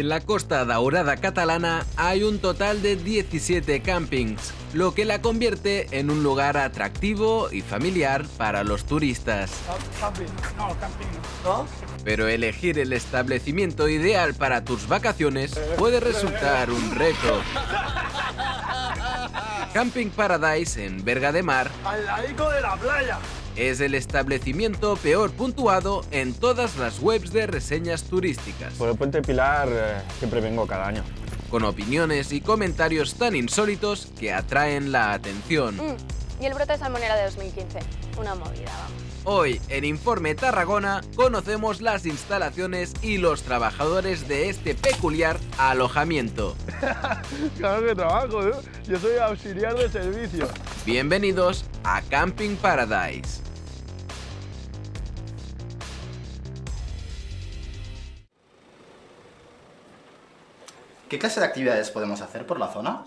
En la Costa Daurada catalana hay un total de 17 campings, lo que la convierte en un lugar atractivo y familiar para los turistas. Pero elegir el establecimiento ideal para tus vacaciones puede resultar un reto. Camping Paradise en Berga de Mar Al ladico de la playa. Es el establecimiento peor puntuado en todas las webs de reseñas turísticas, Por el Puente Pilar eh, siempre vengo cada año. con opiniones y comentarios tan insólitos que atraen la atención. Mm, Y el brote de salmonera de 2015. Una movida, vamos. Hoy en Informe Tarragona conocemos las instalaciones y los trabajadores de este peculiar alojamiento. Claro que trabajo, ¿eh? Yo soy auxiliar de servicio. Bienvenidos a Camping Paradise. ¿Qué clase de actividades podemos hacer por la zona?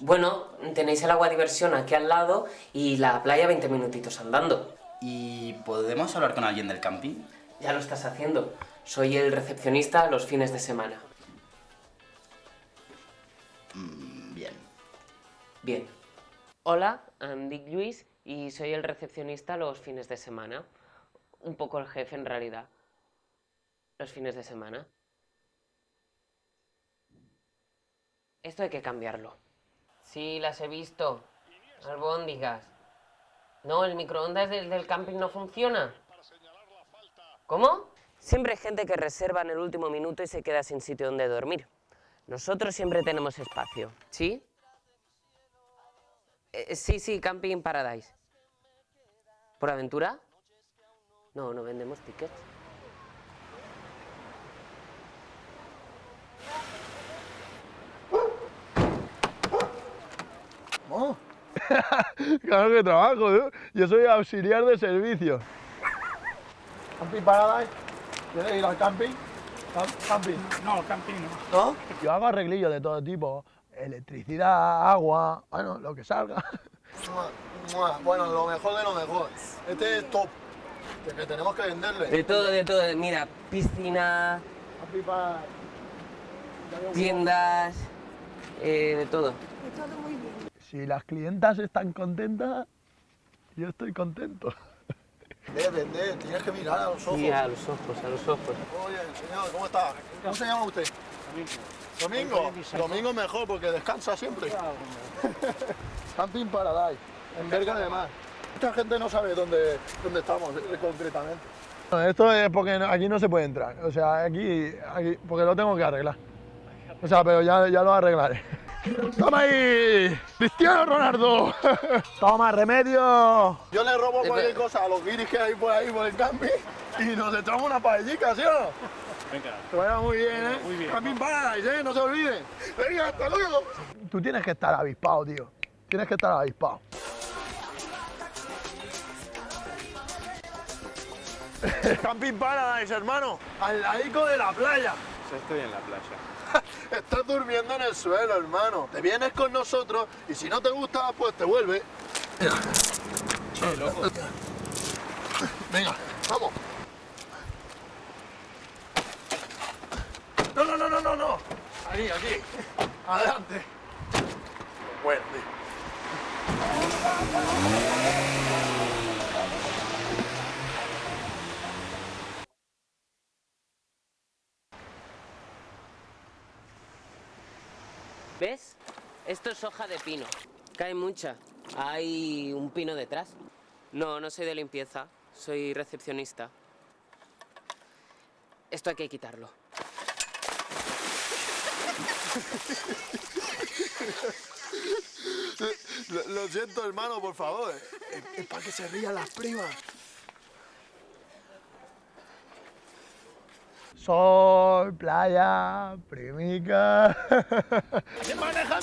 Bueno, tenéis el agua diversión aquí al lado y la playa 20 minutitos andando. ¿Y podemos hablar con alguien del camping? Ya lo estás haciendo. Soy el recepcionista los fines de semana. Mm, Bien. Bien. Hola, em dic Lluís y soy el recepcionista los fines de semana. Un poco el jefe en realidad. Los fines de semana. Esto hay que cambiarlo. Sí, las he visto. Albóndigas. No, el microondas del, del camping no funciona. ¿Cómo? Siempre hay gente que reserva en el último minuto y se queda sin sitio donde dormir. Nosotros siempre tenemos espacio. ¿Sí? Eh, sí, sí, Camping Paradise. ¿Por aventura? No, no vendemos tickets. claro que trabajo, ¿eh? Yo soy auxiliar de servicio. Camping Paradise. ¿Quieres ir al camping? Cam- Camping. No, camping no. ¿No? Yo hago arreglillos de todo tipo. Electricidad, agua, bueno, lo que salga. Bueno, lo mejor de lo mejor. Este es top. Que tenemos que venderle. De todo, de todo. Mira, piscina, tiendas, eh, de todo. Si las clientas están contentas, yo estoy contento. Vende, vende, tienes que mirar a los ojos. Sí, a los ojos, a los ojos. Oye, señor, ¿cómo está? ¿Cómo se llama usted? Domingo. Domingo mejor porque descansa siempre. Camping Paradise, en Berga de Mar. Mucha gente no sabe dónde, dónde estamos eh, concretamente. Esto es porque aquí no se puede entrar. O sea, aquí, aquí porque lo tengo que arreglar. O sea, pero ya, ya lo arreglaré. ¡Toma ahí! ¡Cristiano Ronaldo! ¡Toma, remedio! Yo le robo cualquier cosa a los guiris que hay por ahí por el camping y nos echamos una paellica, ¿sí o no? Venga. Que vaya muy bien, ¿eh? Muy bien. Camping Paradise, ¿eh? No se olviden. Venga, hasta luego. Tú tienes que estar avispado, tío. Tienes que estar avispado. Camping Paradise, hermano. Al ladico de la playa. Estoy en la playa. Estás durmiendo en el suelo, hermano. Te vienes con nosotros y si no te gusta, pues te vuelves. Venga, vamos. No, no, no, no, no, no. Aquí, aquí. Adelante tío. ¿Ves? Esto es hoja de pino. Cae mucha. Hay un pino detrás. No, no soy de limpieza. Soy recepcionista. Esto hay que quitarlo. Lo, lo siento, hermano, por favor. Es, es para que se rían las primas. Sol, playa, primica.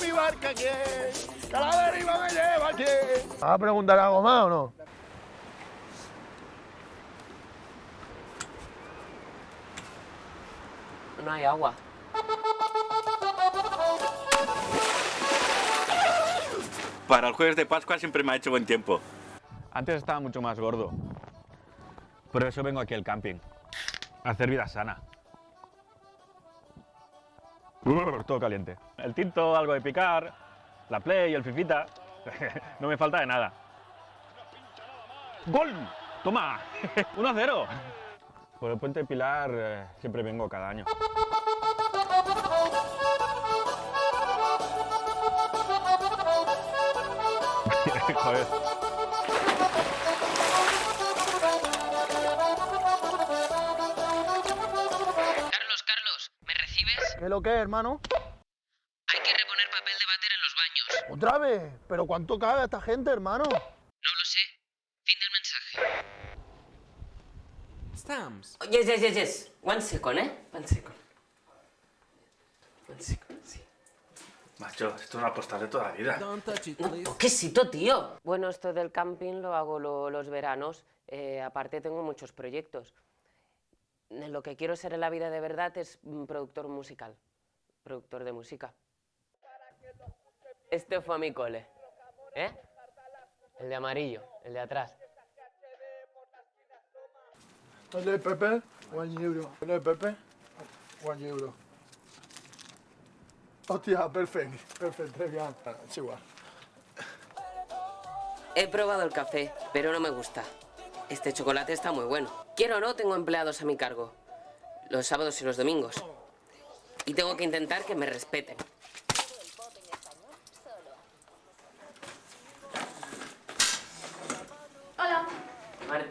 ¿Quién maneja mi barca? ¿Quién? Que a la deriva me lleva quién. ¿Vas a preguntar algo más o no? No hay agua. Para el jueves de Pascua siempre me ha hecho buen tiempo. Antes estaba mucho más gordo. Por eso vengo aquí al camping. A hacer vida sana. Todo caliente. El tinto, algo de picar, la play, el fifita. no me falta de nada. ¡Gol! ¡Toma! 1-0. Por el puente Pilar eh, siempre vengo cada año. Joder. Carlos, Carlos, ¿me recibes? ¿Qué lo que hermano? Baños. ¿Otra vez? ¿Pero cuánto caga esta gente, hermano? No lo sé. Fin del mensaje. Stamps. Oh, yes, yes, yes, yes. One second, ¿eh? One second. One second, sí. Macho, esto es una postal de toda la vida. No, please. toquecito, tío. Bueno, esto del camping lo hago lo- los veranos. Eh, aparte tengo muchos proyectos. Lo que quiero ser en la vida de verdad es mm, productor musical. Productor de música. Este fue a mi cole. ¿Eh? El de amarillo, el de atrás. El de Pepe, one euro. El de Pepe, one euro. Hostia, perfecto, perfecto, très bien. Es igual. He probado el café, pero no me gusta. Este chocolate está muy bueno. Quiero o no, tengo empleados a mi cargo. Los sábados y los domingos. Y tengo que intentar que me respeten.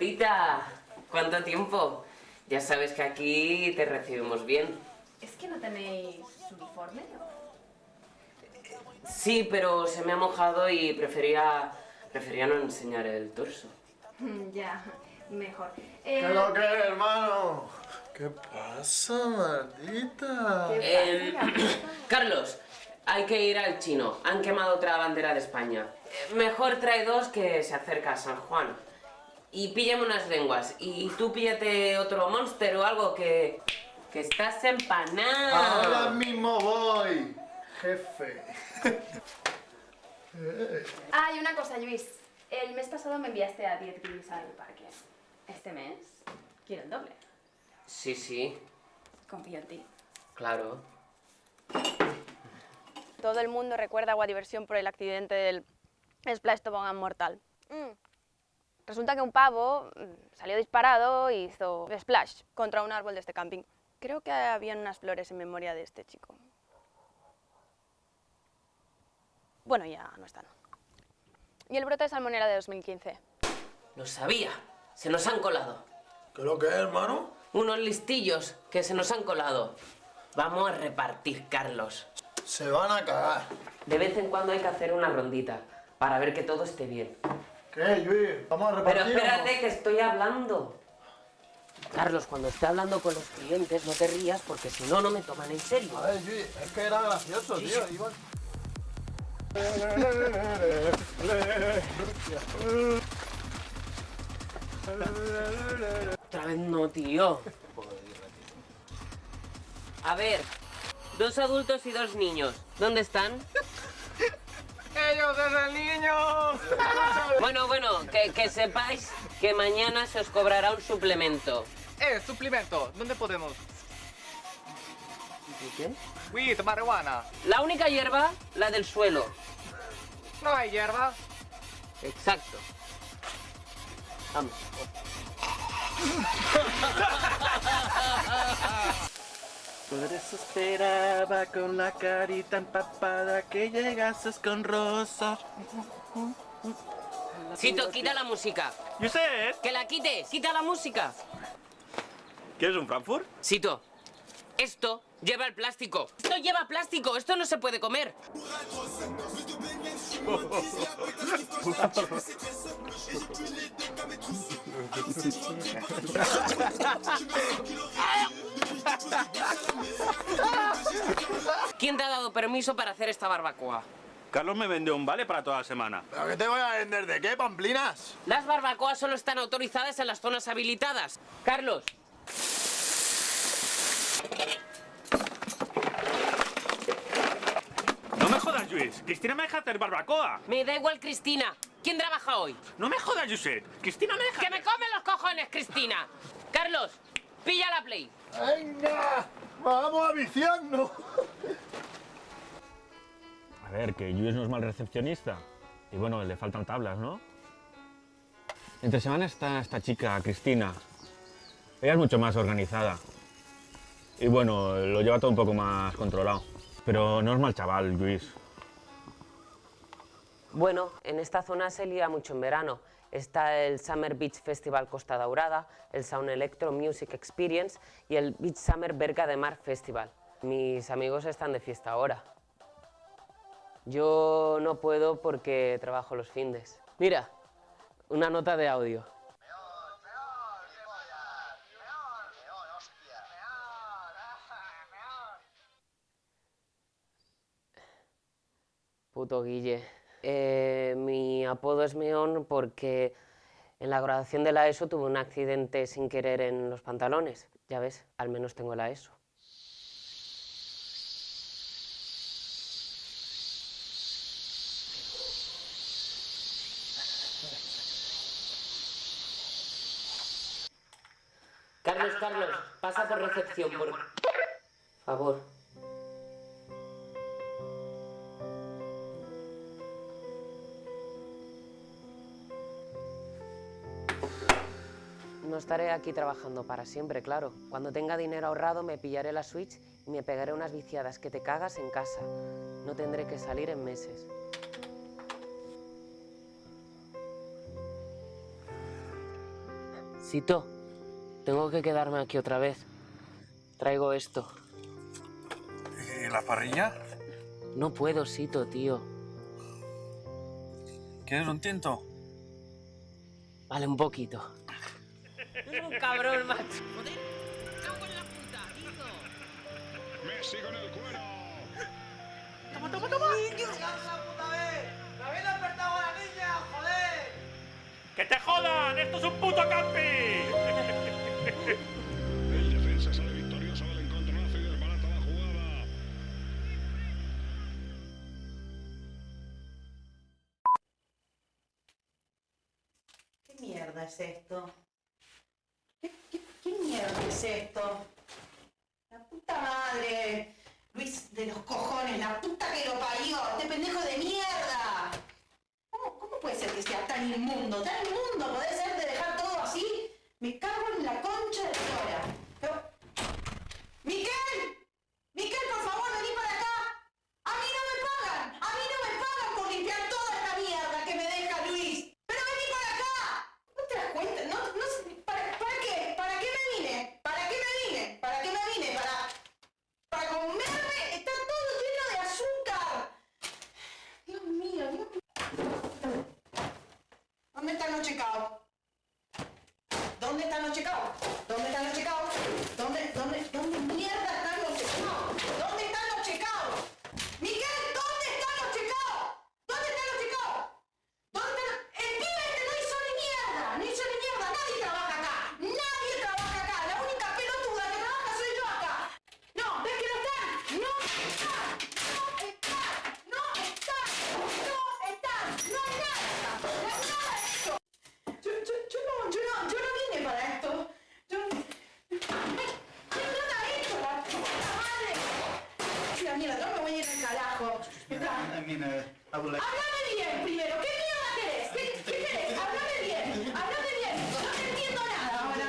Martita, ¿cuánto tiempo? Ya sabes que aquí te recibimos bien. ¿Es que no tenéis uniforme? Sí, pero se me ha mojado y prefería, prefería no enseñar el torso. ya, mejor. ¿Qué es lo que hermano? ¿Qué pasa, maldita? Em, Carlos, hay que ir al chino. Han quemado otra bandera de España. Eh, Mejor trae dos que se acerca a San Juan. Y píllame unas lenguas. Y tú píllate otro monster o algo que... que estás empanado. Ahora mismo voy, jefe. Ah, y una cosa, Luis. El mes pasado me enviaste a 10 guiris al parque. Este mes quiero el doble. Sí, sí, Confío en ti. claro. Todo el mundo recuerda Agua Diversión por el accidente del Splash Tobogán mortal. Mm. Resulta que un pavo mm, salió disparado y hizo splash contra un árbol de este camping. Creo que habían unas flores en memoria de este chico. Bueno, ya no están. Y el brote de salmonera de 2015. Lo sabía. Se nos han colado. ¿Qué es lo que es, hermano? Unos listillos que se nos han colado. Vamos a repartir, Carlos. Se van a cagar. De vez en cuando hay que hacer una rondita para ver que todo esté bien. ¿Qué, Luis? ¿Vamos a Pero repartir o no? espérate que estoy hablando. Carlos, cuando esté hablando con los clientes no te rías porque si no, no me toman en serio. A ver, Luis, es que era gracioso, tío. Iban- Otra vez no, tío. A ver, dos adultos y dos niños. ¿Dónde están? ¡Ellos es el niño! Bueno, bueno, que, que sepáis que mañana se os cobrará un suplemento. Eh, suplemento, ¿dónde podemos? ¿Qué? Weed, marihuana. La única hierba, la del suelo. No hay hierba. Exacto. Vamos. Por eso esperaba con la carita empapada que llegases con rosas. Sito, quita la música. Josep, Que la quites, quita la música. ¿quieres un Frankfurt? Sito, esto lleva el plástico. Esto lleva plástico, esto no se puede comer. ¿Quién te ha dado permiso para hacer esta barbacoa? Carlos me vendió un vale para toda la semana. ¿Pero qué te voy a vender? ¿De qué, pamplinas? Las barbacoas solo están autorizadas en las zonas habilitadas. Carlos. No me jodas, Luis. Cristina me deja hacer barbacoa. Me da igual Cristina. ¿Quién trabaja hoy? No me jodas, Josep. Cristina me deja... ¡Que me comen los cojones, Cristina! Carlos, pilla la play. ¡Venga! ¡Vamos a viciarnos! A ver, que Luis no es mal recepcionista. Y bueno, le faltan tablas, ¿no? Entre semana está esta chica, Cristina. Ella es mucho más organizada. Y bueno, lo lleva todo un poco más controlado. Pero no es mal chaval, Luis. Bueno, en esta zona se lía mucho en verano. Está el Summer Beach Festival Costa Daurada, el Sound Electro Music Experience y el Beach Summer Berga de Mar Festival. Mis amigos están de fiesta ahora. Yo no puedo porque trabajo los findes. Mira, una nota de audio. Puto Guille. Eh, mi apodo es Meón porque en la graduación de la ESO tuve un accidente sin querer en los pantalones. Ya ves, al menos tengo la ESO. Carlos, Carlos, pasa por recepción, por favor. No estaré aquí trabajando para siempre, claro. Cuando tenga dinero ahorrado me pillaré la Switch y me pegaré unas viciadas que te cagas en casa. No tendré que salir en meses. Cito, tengo que quedarme aquí otra vez. Traigo esto. ¿Y la parrilla? No puedo, Sito, tío. ¿Quieres un tinto? Vale, un poquito. Es un cabrón, macho. Joder, cago en la puta, tío. Messi con el cuero. ¡Toma, toma, toma! ¡Dios! la puta vez! ¡Me habéis despertado a la niña, joder! ¡Que te jodan! ¡Esto es un puto camping! El defensa sale victorioso del encontronazo y desbarata la jugada. ¿Qué mierda es esto? ¿Qué, qué, qué mierda es esto? La puta madre. Luis de los cojones, la puta que lo parió. Este pendejo de mierda. ¿Cómo, puede ser que sea tan inmundo? Tan inmundo. ¿Puede ser de dejar todo así? Me cago en la concha de la hora. Pero... ¡Miquel! ¡Miquel, por favor, vení para acá! ¡A mí no me pagan! ¡A mí no me pagan por limpiar toda esta mierda que me deja Luis! ¡Pero vení para acá! ¿No te das cuenta? No, no sé, ¿para, ¿Para qué? ¿Para qué me vine? ¿Para qué me vine? ¿Para qué me vine? ¿Para, para comerme? Está todo lleno de azúcar. Dios mío, Dios mío. ¿Dónde está el checao? ¿Dónde están los checados? ¿Dónde están los checados? ¿Dónde, dónde, dónde mierda están los checados? ¿Dónde están los checados? Miguel, ¿dónde están los checados? ¿Dónde están los checados? ¿Dónde están los... El pibe este no hizo ni mierda, no hizo ni mierda, nadie trabaja acá, nadie trabaja acá, la única pelotuda que trabaja soy yo acá. No, ¿ves que no están? No están, no están, no están, no están, no hay nada, no hay nada de esto. Yo, yo, yo no, yo no, yo no vine para esto. Yo... ¡Ay! ¿Qué nada esto, la puta madre? La mierda, no me voy a ir al carajo. I mean, uh, I would like... Háblame bien primero. ¿Qué mierda querés? ¿Qué, qué querés? Háblame bien. Háblame bien. No te entiendo nada ahora.